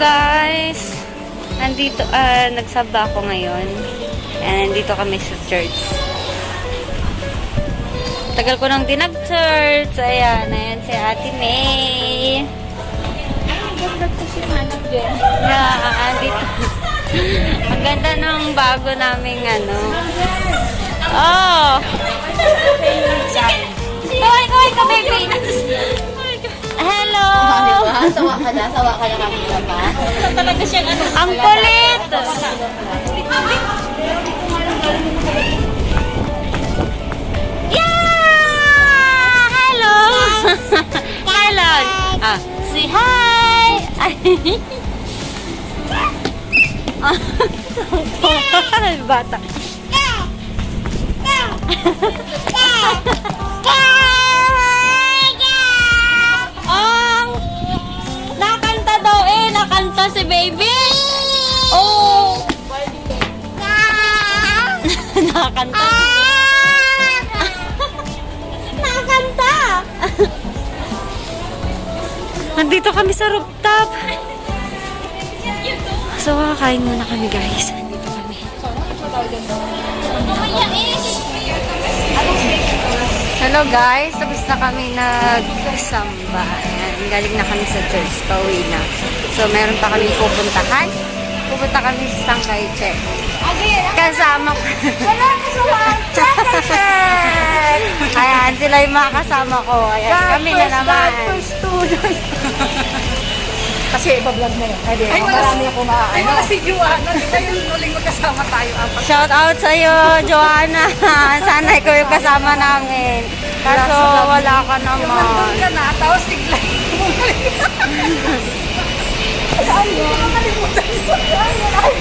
Guys! Nandito, ah, nagsaba ako ngayon. And nandito kami sa church. Tagal ko nang di nag-church. Ayan, ayan si Ate May. Yeah, dito. Ang ganda ng bago naming ano. Oh! Kaway, kaway ka, baby! Hello! Sawa ka na, sawa ka na kami pa. Talaga siyang ano. Ang kulit! Yeah! Hello! Hello! Ah, say hi! Bata. Nandito kami sa rooftop. So, kakain muna kami guys. Nandito kami. Hello guys, tapos na kami nagsamba. Galing na kami sa church, pauwi na. So, meron pa kami pupuntahan. Pupunta kami sa Sangkay Check. Kasama ko. Ayan, sila yung mga kasama ko. Ayan, kami na naman. Kasi iba-vlog na yun. Ay, Ay, marami ako maa... Ay, wala si Joanna. Di ba yung huling magkasama tayo? Apat. Shout out sa iyo, Joanna. Sana ikaw yung kasama namin. Kaso wala ka Nandun naman. ka na, tapos bigla.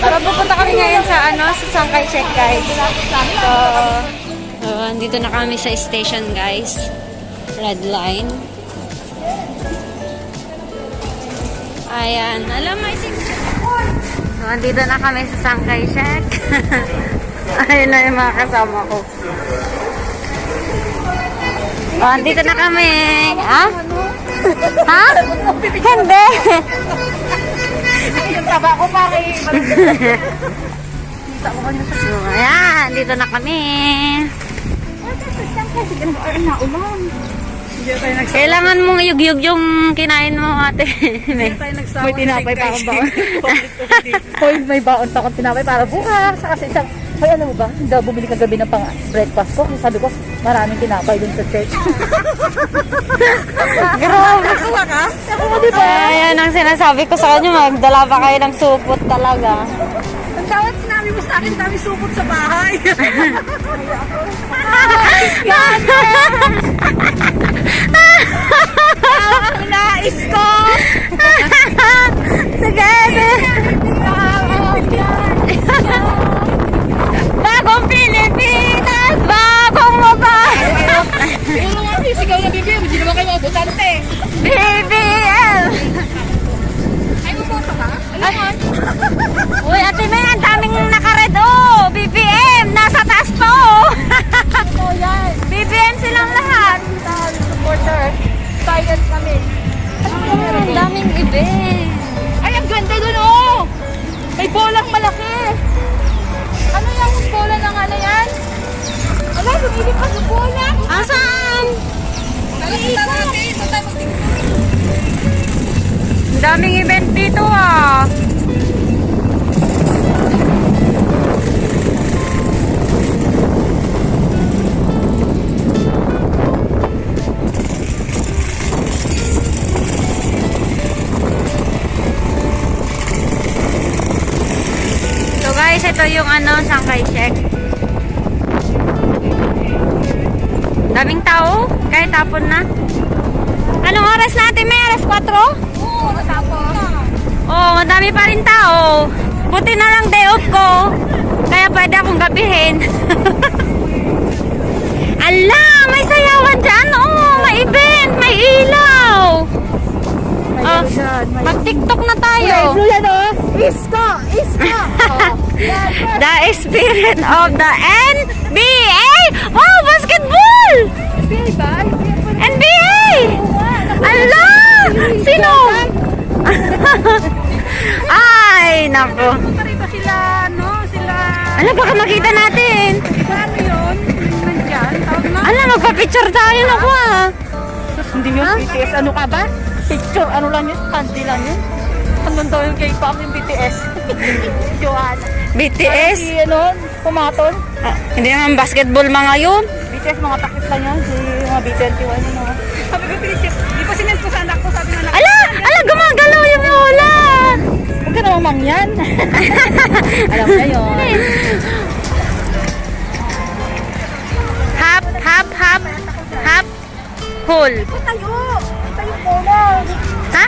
So, pupunta kami ngayon sa ano, sa Sangkay Check, guys. So, so, andito na kami sa station, guys. Red line. Ayan. Alam, six. So, andito na kami sa Sangkay Check. Ayun na yung mga kasama ko. Oh, andito na kami. Ha? Ha? Hindi. Yung taba ko pare. So, ayan. Dito na kami. Kailangan mong yugyug yung kinain mo, ate. Nagsama. May tinapay pa akong baon. Hoy, may baon pa akong tinapay para bukas. Kasi isang... Hoy, alam mo ba? Hindi ako bumili kagabi ng pang breakfast ko. Sabi ko, maraming tinapay dun sa church. Grabe. Nakawa ka? Oo, di ba? Ayan ang sinasabi ko sa kanya. Magdala pa kayo ng supot talaga. Ang tawad sinabi mo sa akin, dami supot sa bahay. Nais mga sigaw na bibig, hindi naman kayo mga dito ah! So guys, ito yung ano, Sangkay Check. Daming tao, kahit tapon na. Anong oras natin? May alas 4? Oo, matapos. Oo, madami pa rin tao. Buti na lang day off ko. Kaya pwede akong gabihin. Ala, may sayawan dyan. Oo, may event, may ilaw. Oh, mag-tiktok na tayo. Oh! Isko! Isko! Oh. The spirit of the NBA. Wow, basketball! NBA ba? NBA! Ala! Sino? Ay, nako. Parito sila, no? Sila... Ano, baka makita natin. Paano yun? Nandyan? Tawag na? Ano, magpa-picture tayo, naku ah. Hindi yun, BTS. Ano ka ba? Picture, ano lang yun? Panty lang yun. Hanggang daw yung K-pop yung BTS. Joanna. BTS? Si, ano, pumaton. Ah, hindi naman basketball mga yun. BTS, mga takip lang yan. Si mga B21 yun, no? Sabi ko, picture. Di pa sinend ko sa anak ko. Sabi anak Ala, ala, gumagalaw yung lola. Huwag ka namang mangyan. Alam mo na yun. Hop, hop, hop, hop, hole. Tayo! Tayo muna! Ha?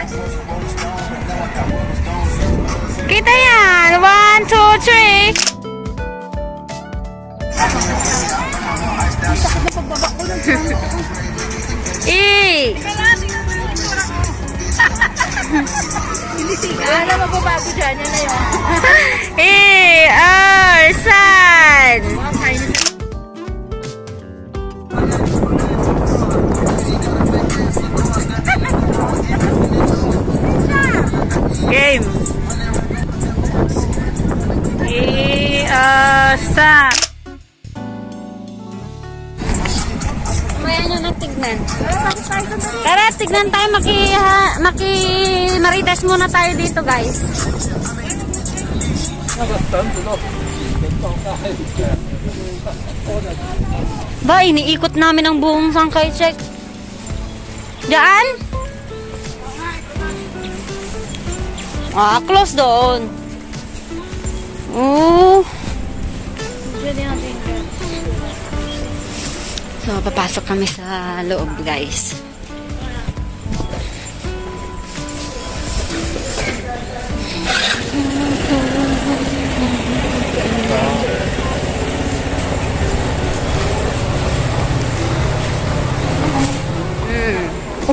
Kita yan. One, two, three. E. Wala na magbabago dyan. Yan na yun. E. R. San. Game. E. R. San. Tignan. Tara, tignan tayo. Maki, ha, maki, marites muna tayo dito, guys. Ba, iniikot namin ang buong sangkay check. Diyan? Ah, close doon. Oo. So, papasok kami sa loob, guys.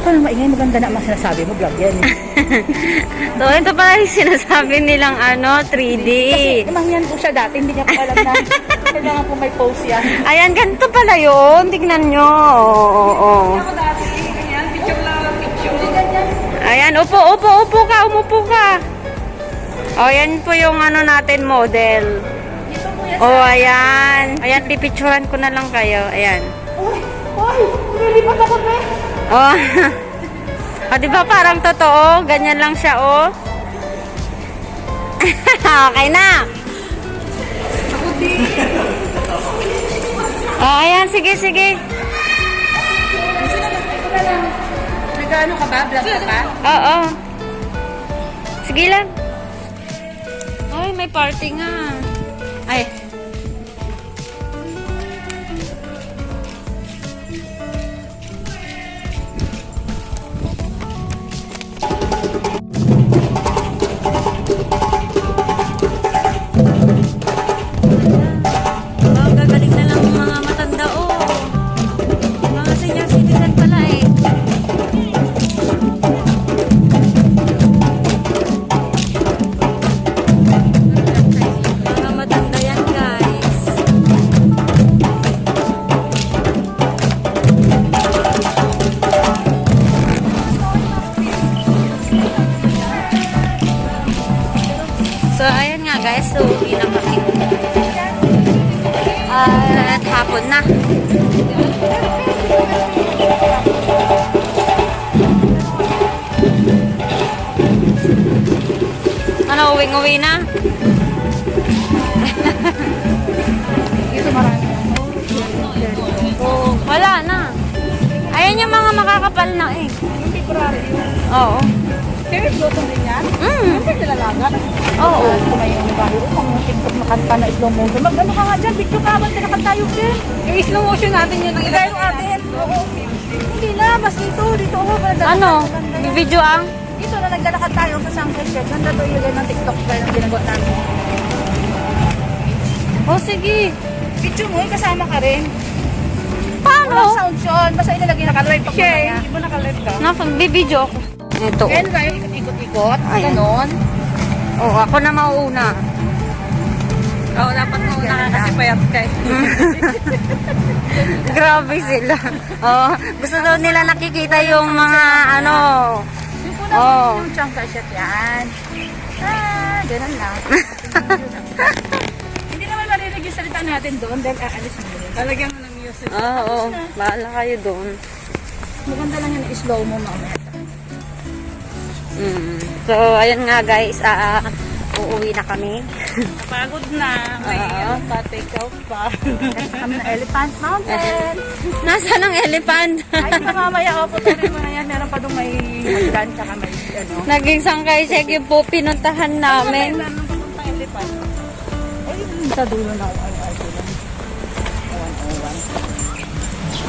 Huwag ka nang maingay. Maganda na ang sinasabi mo. Vlog yan. So, ito pala yung sinasabi nilang ano, 3D. Kasi mangyan po siya dati. Hindi niya po alam na kailangan po may pose yan. Ayan, ganito pala yun. Tignan nyo. Oo, oo, oo. Ayan, upo, upo, upo ka, umupo ka. O, yan po yung ano natin, model. O, ayan. Ayan, pipicturan ko na lang kayo. Ayan. Uy! Uy! Nililipat ako na Oh. o, di ba parang totoo? Ganyan lang siya, oh. okay na. Oh, ayan, sige, sige. Nag-ano ka ba? Vlog ka ba? Oo. Sige lang. Ay, may party nga. Ay. Makakapal na eh. Yung February yun. Oo. Favorite luto din yan? Mm. Siyempre nilalagat. Oo. Kung may yung bahay, kung yung TikTok makanta na slow motion. Mag-ano ka nga dyan, video ka, ba't kinakanta tayo din? Yung slow motion natin yun. Ang ilayo natin. Oo. Hindi na, mas dito, dito ako. Ano? Video ang? Dito na naglalakad tayo sa Sangkay Check. Ganda to yung ng TikTok pa yung ginagawa namin. Oh, sige. Video mo, eh, kasama ka rin. Paano? Walang sound yun. Basta ilalagay nakalive pag mamaya. Hindi mo nakalive ka. Nakagbibideo ako. Ito. Kaya tayo ikot-ikot. Ayan. Ganon. Oh, ako na mauuna. Oo, dapat mo na kasi payat ka eh. Grabe sila. Oh, gusto daw nila nakikita yung mga ano. Yung po Oo. Yung chunk shot yan. Ah, ganun lang. Hindi naman marinig yung salita natin doon dahil aalis mo yun. Talagyan mo ng music. Oo, oh, bahala kayo doon. Maganda lang yung slow mo mamaya. Mm. So, ayun nga guys, ah, uuwi na kami. Napagod na. May ano pa, take out pa. Kami na Elephant Mountain. Nasaan ang elephant? Ay, ito mamaya, opo, tuloy mo na yan. Meron pa doon may hagdan, tsaka may ano. Naging sangkay check yung po pinuntahan namin. Meron pa elephant. Ay, sa dulo na ako.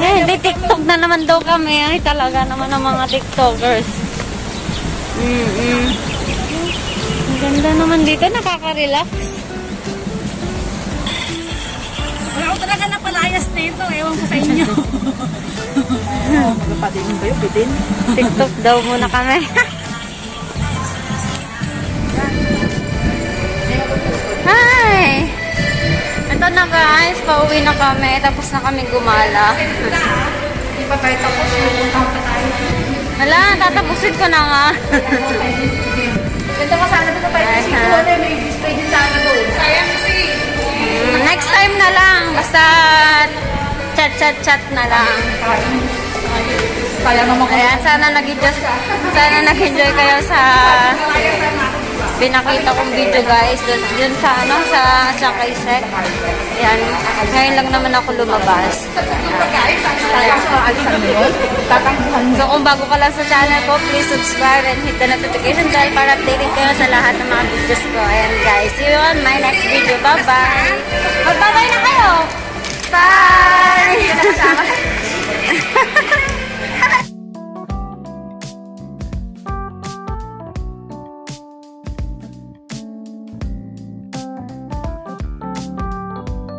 Eh, di TikTok na naman daw kami. Ay, talaga naman ang mga TikTokers. Mm-mm. Ang ganda naman dito, nakaka-relax. Wala ko talaga napalayas nito. Ewan ko sa inyo. Ba yung bitin? TikTok daw muna kami. Ito na guys, pauwi na kami. Tapos na kami gumala. Hindi pa tayo tapos. Hala, tatapusin ko na nga. Ganda ka sana doon tayo. Kasi may display din sana doon. Sayang kasi. Mm, Next time na lang. Basta chat-chat-chat na lang. Kaya naman Ayan, sana nag-enjoy, sana nag-enjoy kayo sa pinakita kong video guys. Dun, dun sa ano, sa Chakay Sek. Ayan, ngayon lang naman ako lumabas. So kung bago ka lang sa channel ko, please subscribe and hit the notification bell para updated kayo sa lahat ng mga videos ko. Ayan guys, see you on my next video. Bye-bye! Magbabay na kayo! Bye!